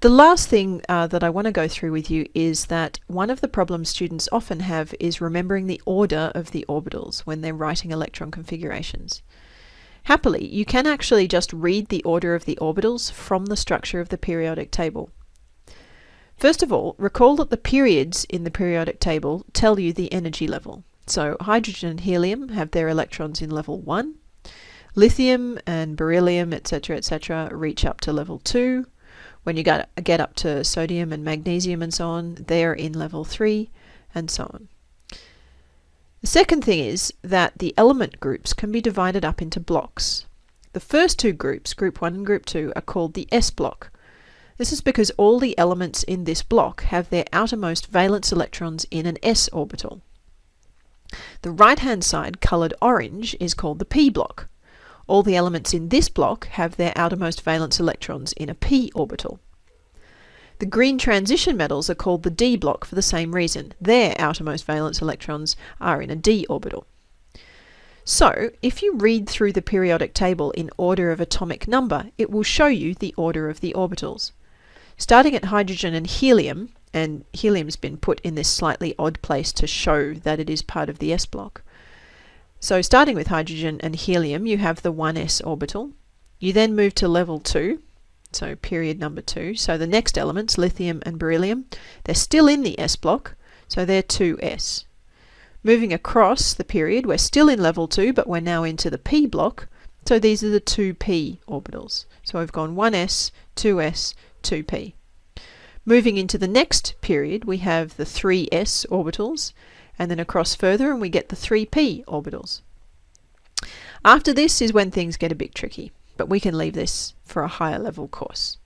The last thing uh, that I want to go through with you is that one of the problems students often have is remembering the order of the orbitals when they're writing electron configurations. Happily, you can actually just read the order of the orbitals from the structure of the periodic table. First of all, recall that the periods in the periodic table tell you the energy level. So hydrogen and helium have their electrons in level 1, lithium and beryllium, etc., etc., reach up to level 2, when you get, get up to sodium and magnesium and so on, they're in level 3 and so on. The second thing is that the element groups can be divided up into blocks. The first two groups, group 1 and group 2, are called the S block. This is because all the elements in this block have their outermost valence electrons in an s orbital. The right-hand side, coloured orange, is called the p block. All the elements in this block have their outermost valence electrons in a p orbital. The green transition metals are called the d block for the same reason. Their outermost valence electrons are in a d orbital. So, if you read through the periodic table in order of atomic number, it will show you the order of the orbitals. Starting at hydrogen and helium, and helium's been put in this slightly odd place to show that it is part of the s block. So starting with hydrogen and helium, you have the 1s orbital. You then move to level 2, so period number 2. So the next elements, lithium and beryllium, they're still in the s block, so they're 2s. Moving across the period, we're still in level 2, but we're now into the p block, so these are the 2p orbitals. So we've gone 1s, 2s, 2p. Moving into the next period, we have the 3s orbitals, and then across further and we get the 3p orbitals. After this is when things get a bit tricky, but we can leave this for a higher level course.